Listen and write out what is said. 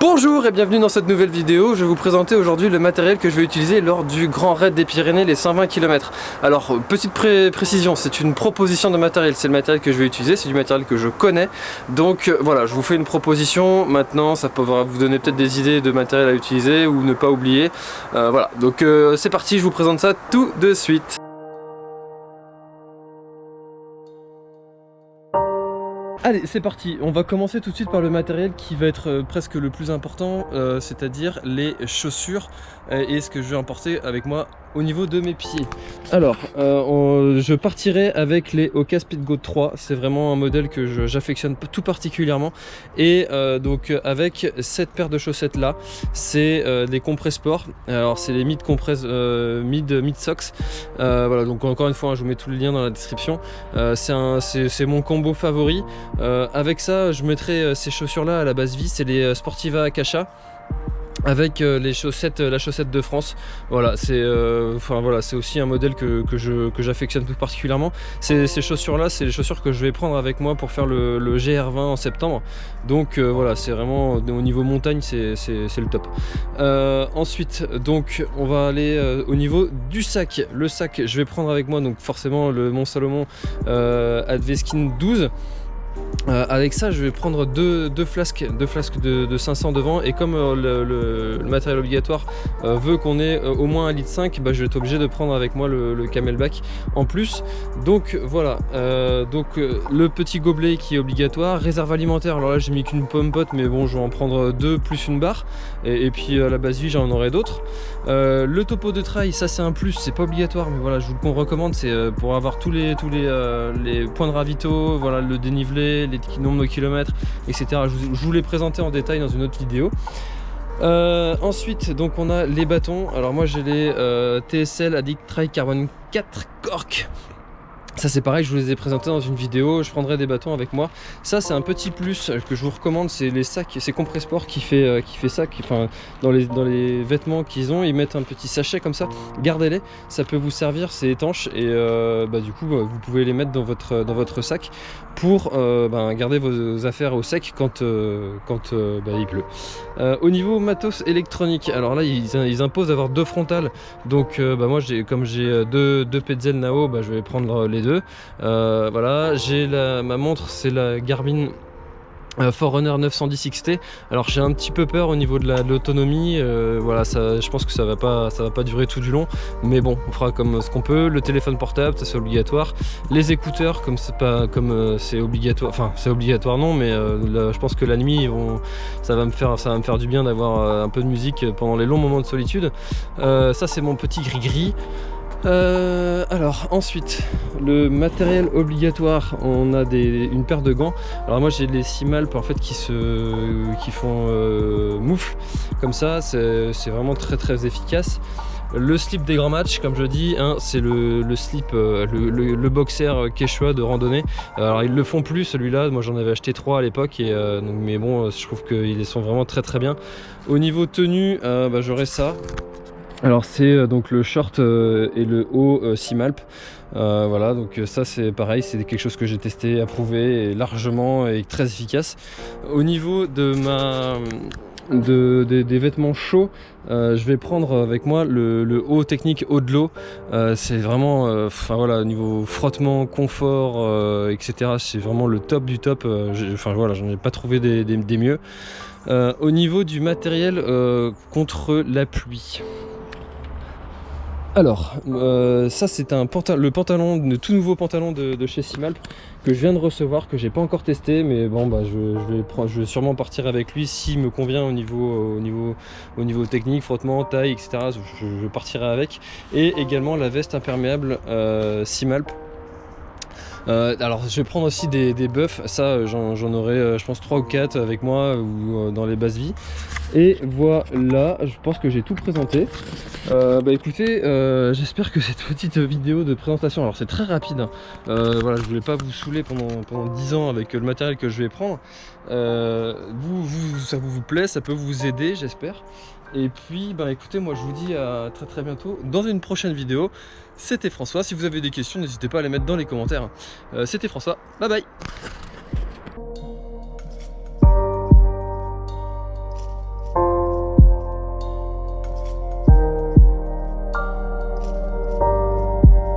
Bonjour et bienvenue dans cette nouvelle vidéo, je vais vous présenter aujourd'hui le matériel que je vais utiliser lors du Grand Raid des Pyrénées, les 120 km. Alors, petite précision, c'est une proposition de matériel, c'est le matériel que je vais utiliser, c'est du matériel que je connais, donc euh, voilà, je vous fais une proposition, maintenant ça pourra vous donner peut-être des idées de matériel à utiliser ou ne pas oublier, euh, voilà, donc euh, c'est parti, je vous présente ça tout de suite. Allez, c'est parti. On va commencer tout de suite par le matériel qui va être euh, presque le plus important, euh, c'est-à-dire les chaussures euh, et ce que je vais emporter avec moi au niveau de mes pieds. Alors, euh, je partirai avec les Oka Speedgo 3. C'est vraiment un modèle que j'affectionne tout particulièrement. Et euh, donc avec cette paire de chaussettes là, c'est euh, des compress sport. Alors c'est les mid compress mid mid socks. voilà, donc encore une fois, hein, je vous mets tous les liens dans la description. c'est mon combo favori. avec ça, je mettrai ces chaussures là à la base vie. C'est les Sportiva Akasha avec euh, les chaussettes, la chaussette de France. Voilà, c'est euh, enfin voilà, aussi un modèle que, que j'affectionne tout particulièrement. Ces, chaussures-là, c'est les chaussures que je vais prendre avec moi pour faire le, GR20 en septembre. Donc euh, voilà, c'est vraiment au niveau montagne, c'est le top. ensuite, donc on va aller au niveau du sac. Le sac, je vais prendre avec moi donc forcément le Mont Salomon Adveskin 12. Euh, avec ça, je vais prendre deux, flasques, de, 500 devant. Et comme euh, le, matériel obligatoire euh, veut qu'on ait au moins 1,5 litre, bah, je vais être obligé de prendre avec moi le, camelback en plus. Donc voilà, donc le petit gobelet qui est obligatoire, réserve alimentaire, alors là j'ai mis qu'une pomme pote mais bon je vais en prendre deux plus une barre. Et, puis à la base vie j'en aurai d'autres. le topo de trail, ça c'est un plus, c'est pas obligatoire mais voilà je vous le recommande, c'est pour avoir tous les, tous les, les points de ravito, voilà le dénivelé, les nombre de kilomètres, etc. Je vous, les présenter en détail dans une autre vidéo. Euh, ensuite, donc on a les bâtons. Alors moi j'ai les euh, TSL Addict Tri Carbon 4 Cork ça c'est pareil, je vous les ai présentés dans une vidéo, je prendrai des bâtons avec moi. Ça c'est un petit plus que je vous recommande, c'est les sacs, c'est Compressport qui fait, euh, qui fait ça, enfin, dans, les, dans les vêtements qu'ils ont, ils mettent un petit sachet comme ça, gardez-les, ça peut vous servir, c'est étanche et euh, bah, du coup vous pouvez les mettre dans votre, dans votre sac pour euh, bah, garder vos affaires au sec quand, quand bah, il pleut. au niveau matos électronique, alors là ils, ils imposent d'avoir deux frontales, donc bah, moi comme j'ai deux, deux Nao, je vais prendre les deux euh, voilà, j'ai ma montre, c'est la Garmin euh, Forerunner 910 XT alors j'ai un petit peu peur au niveau de l'autonomie euh, voilà ça je pense que ça va pas ça va pas durer tout du long. Mais bon on fera comme ce qu'on peut. Le téléphone portable c'est obligatoire. Les écouteurs comme c'est pas comme c'est obligatoire enfin c'est obligatoire non mais je pense que la nuit ça va me faire ça va me faire du bien d'avoir un peu de musique pendant les longs moments de solitude. Ça c'est mon petit gris gris euh, alors ensuite le matériel obligatoire on a une paire de gants. Alors moi j'ai les Simalp en fait qui se qui font euh, moufle. Comme ça c'est vraiment très très efficace. Le slip des grands matchs, comme je dis, hein, c'est le, slip, euh, le, boxer quechua de randonnée. Alors ils le font plus celui-là, moi j'en avais acheté trois à l'époque, mais bon, je trouve qu'ils sont vraiment très très bien. Au niveau tenue, bah, j'aurai ça, alors c'est euh, donc le short euh, et le haut euh, Simalp. voilà, donc ça c'est pareil, c'est quelque chose que j'ai testé, approuvé largement et très efficace. Au niveau de ma des, vêtements chauds, je vais prendre avec moi le, haut technique haut de l'eau. c'est vraiment, enfin voilà, niveau frottement, confort, etc. C'est vraiment le top du top. Enfin voilà, j'en ai pas trouvé des mieux. au niveau du matériel contre la pluie. Alors, euh, ça c'est le pantalon, le tout nouveau pantalon de, chez Simalp que je viens de recevoir, que j'ai pas encore testé, mais bon bah je, vais, sûrement partir avec lui s'il me convient au niveau, au, niveau, au niveau technique, frottement, taille, etc. Je, partirai avec. Et également la veste imperméable euh, Simalp euh, alors je vais prendre aussi des, des ça j'en aurai je pense 3 ou 4 avec moi ou dans les bases vies. Et voilà, je pense que j'ai tout présenté. Euh, bah écoutez, euh, j'espère que cette petite vidéo de présentation, alors c'est très rapide, hein. euh, voilà, je voulais pas vous saouler pendant, pendant 10 ans avec le matériel que je vais prendre. vous, vous, ça vous, plaît, ça peut vous aider, j'espère. Et puis, bah écoutez, moi je vous dis à très très bientôt dans une prochaine vidéo. C'était François, si vous avez des questions, n'hésitez pas à les mettre dans les commentaires. C'était François, bye bye